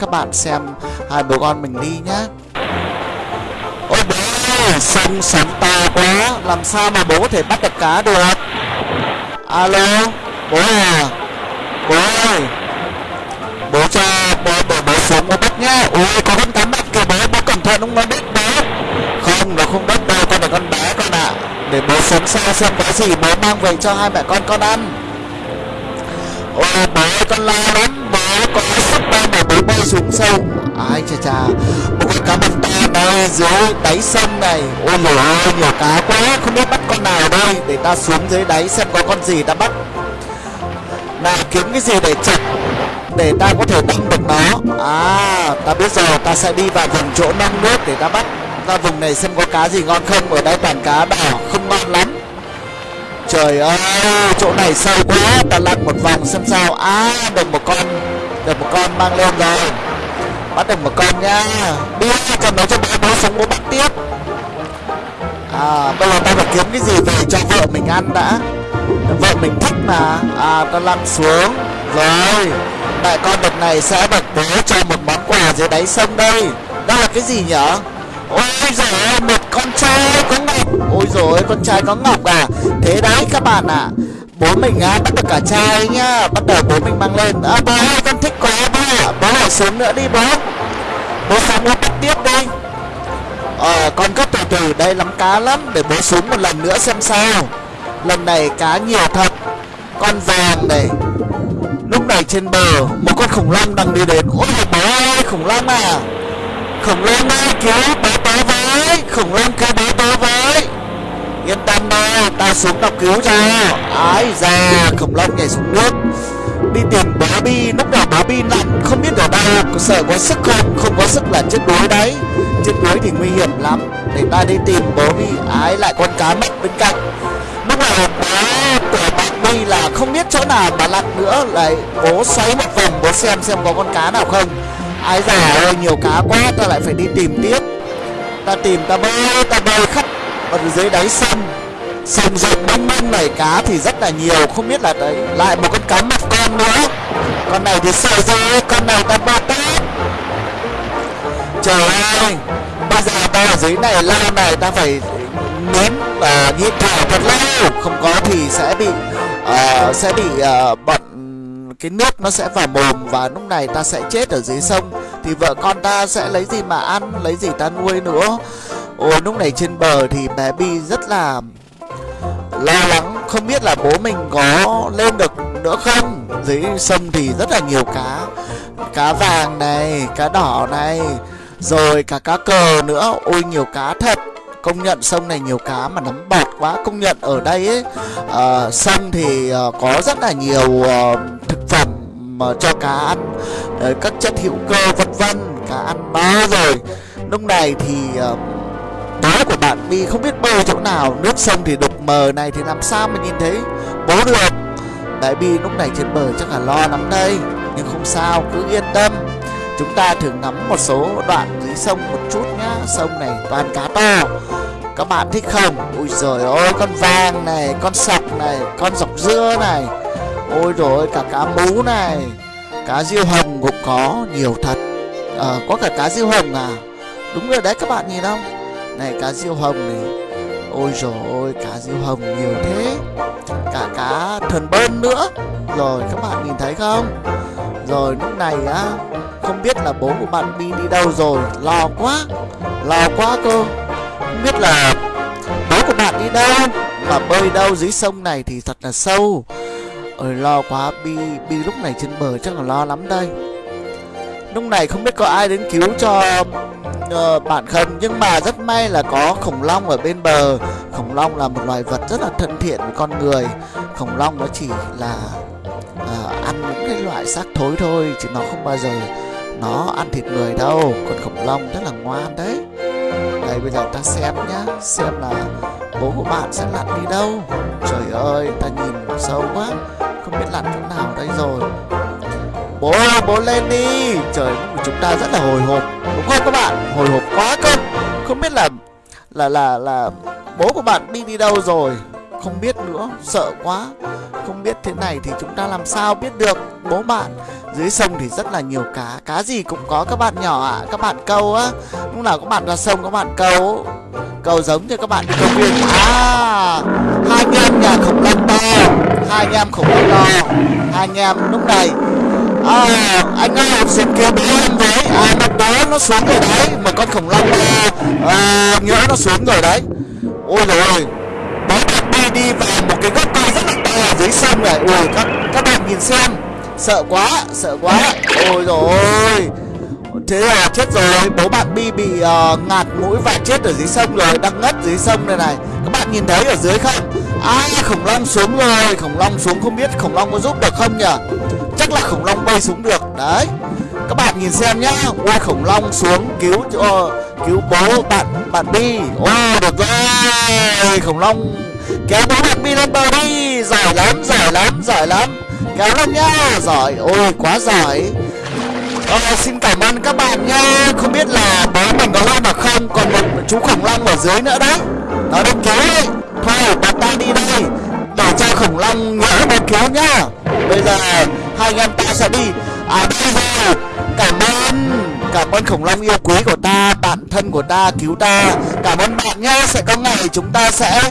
các bạn xem hai bố con mình đi nhá. Ôi bố ơi, sông sóng to quá. Làm sao mà bố có thể bắt được cá được? Alo bố à bố ơi. Bố cho bố bố, bố xuống bố bắt nhá. Ôi có con cá bắt kìa bố bố cẩn thận không nó đứt bố. Không nó không đứt đâu con này con bé con ạ. Để bố xuống xa xem có gì bố mang về cho hai mẹ con con ăn. Ôi bố ơi con lo lắm bố có sắp đâu mà mới bơi xuống sâu ai chà chà, một con cá mập to đây dưới đáy sông này. Ôi trời ơi nhiều cá quá, không biết bắt con nào đây. Để ta xuống dưới đáy xem có con gì ta bắt. Nào kiếm cái gì để chặt để ta có thể đâm được nó. À ta biết rồi, ta sẽ đi vào vùng chỗ nông nước để ta bắt. Ra vùng này xem có cá gì ngon không, ở đây toàn cá đỏ không ngon lắm. Trời ơi, chỗ này sâu quá, ta lặn một vòng xem sao. À được một con được một con mang lên rồi. Bắt được một con nha đi cầm nó cho bố bố xuống bố bắt tiếp. À bây giờ ta phải kiếm cái gì về cho vợ mình ăn đã? Vợ mình thích mà. À ta lăn xuống. Rồi, đại con đợt này sẽ được bố cho một món quà dưới đáy sông đây. Đó là cái gì nhở? Ôi giời ơi, một con trai có ngọc. Ôi rồi con trai có ngọc à? Thế đấy các bạn ạ. à bố mình á bắt được cả trai nhá. Bắt đầu bố mình mang lên. À bố ơi, con thích quá bố ạ. Bố lại xuống nữa đi, bố. Bố xuống bố bắt tiếp đi. Ờ con cứ từ từ, đây lắm cá lắm. Để bố xuống một lần nữa xem sao. Lần này cá nhiều thật. Con vàng này. Lúc này trên bờ, một con khủng long đang đi đến. Ôi, bố ơi, khủng long à. Khủng long ơi, cứu bố bố với. Khủng long cứu bố bố với yên tâm ba ta xuống đọc cứu cho. Ái ra khủng long nhảy xuống nước. Đi tìm bá bi, lúc nào bá bi lặn, không biết ở đâu. Có sợ có sức không? Không có sức là chết đuối đấy. Chết đuối thì nguy hiểm lắm. Để ta đi tìm bá bi, ái lại con cá mất bên cạnh. Lúc nào bá của bá bi là không biết chỗ nào mà lặn nữa. Lại bố xoáy một vòng, bố xem xem có con cá nào không. Ái già ơi, nhiều cá quá, ta lại phải đi tìm tiếp. Ta tìm, ta bơi ta bơi khắp ở dưới đáy sông sông rộng mênh mông này cá thì rất là nhiều không biết là đấy lại một con cá mập con nữa. Con này thì sợ rồi con này ta ba tát. Trời ơi bây giờ ta ở dưới này lao này ta phải nếm và nhịn thở thật lâu. Không có thì sẽ bị uh, sẽ bị uh, bọn cái nước nó sẽ vào mồm và lúc này ta sẽ chết ở dưới sông. Thì vợ con ta sẽ lấy gì mà ăn lấy gì ta nuôi nữa? Ôi lúc này trên bờ thì bé bi rất là lo lắng không biết là bố mình có lên được nữa không? Dưới sông thì rất là nhiều cá cá vàng này cá đỏ này rồi cả cá cờ nữa. Ôi nhiều cá thật công nhận sông này nhiều cá mà nắm bọt quá. Công nhận ở đây ấy uh, sông thì uh, có rất là nhiều uh, thực phẩm mà cho cá ăn. Uh, các chất hữu cơ vân vân cá ăn no rồi. Lúc này thì uh, bố của bạn My không biết bơi chỗ nào nước sông thì đục mờ này thì làm sao mà nhìn thấy? Bố được. Đại bi lúc này trên bờ chắc là lo lắm đây nhưng không sao cứ yên tâm. Chúng ta thử ngắm một số đoạn dưới sông một chút nhá sông này toàn cá to. Các bạn thích không? Ui rồi ôi con vàng này con sọc này con dọc dưa này. Ôi rồi cả cá mú này. Cá diêu hồng cũng có nhiều thật. À, có cả cá diêu hồng à? Đúng rồi đấy các bạn nhìn không? Này, cá diêu hồng này. Ôi rồi ôi, cá diêu hồng nhiều thế. Cả cá thần bơn nữa. Rồi, các bạn nhìn thấy không? Rồi, lúc này á, không biết là bố của bạn đi đi đâu rồi. Lo quá lo quá cơ không biết là bố của bạn đi đâu, mà bơi đâu dưới sông này thì thật là sâu. Ôi, lo quá, bi bi lúc này trên bờ chắc là lo lắm đây lúc này không biết có ai đến cứu cho ờ, uh, bạn không nhưng mà rất may là có khủng long ở bên bờ. Khủng long là một loài vật rất là thân thiện với con người. Khủng long nó chỉ là uh, ăn những cái loại xác thối thôi chứ nó không bao giờ nó ăn thịt người đâu. Còn khủng long rất là ngoan đấy. Đây bây giờ ta xem nhá xem là bố của bạn sẽ lặn đi đâu. Trời ơi ta nhìn sâu quá không biết lặn chỗ nào đây rồi bố ơi, bố lên đi. Trời, chúng ta rất là hồi hộp. Đúng không các bạn? Hồi hộp quá cơ. Không biết là là là là bố của bạn đi đi đâu rồi? Không biết nữa, sợ quá. Không biết thế này thì chúng ta làm sao biết được? Bố bạn, dưới sông thì rất là nhiều cá. Cá gì cũng có, các bạn nhỏ ạ. Các bạn câu á. Lúc nào các bạn ra sông, các bạn câu. Câu giống như các bạn đi công viên. À hai anh em nhà khổng lồ to. Hai anh em khổng lồ to. Hai anh em lúc này à, anh ơi xin kêu bé em với à mặt đó nó xuống rồi đấy mà con khủng long à, à, nhỡ nó xuống rồi đấy. Ôi rồi bố đi đi vào một cái gốc cây rất là to ở dưới sông này. Ui các các bạn nhìn xem sợ quá sợ quá. Ôi rồi thế là chết rồi. Bố bạn bi bị uh, ngạt mũi và chết ở dưới sông rồi đang ngất dưới sông này này. Các bạn nhìn thấy ở dưới không? À khủng long xuống rồi khủng long xuống không biết khủng long có giúp được không nhỉ? Chắc là khủng long bay xuống được. Đấy. Các bạn nhìn xem nhá. Ôi khủng long xuống cứu cho cứu bố bạn bạn bi. Ôi được rồi. Khủng long kéo bố bạn bi lên bờ đi. Giỏi lắm giỏi lắm giỏi lắm. Kéo lên nhá. Giỏi. Ôi quá giỏi. Ờ, xin cảm ơn các bạn nha Không biết là bố mình có lên mà không Còn một chú khủng long ở dưới nữa đấy. Nó đang cứu đấy Thôi bạn ta đi đây. Để cho khủng long nhỡ đến cứu nhá. Bây giờ hai anh em ta sẽ đi. À bây giờ, Cảm ơn Cảm ơn khủng long yêu quý của ta, Bạn thân của ta, cứu ta. Cảm ơn bạn nhé. Sẽ có ngày chúng ta sẽ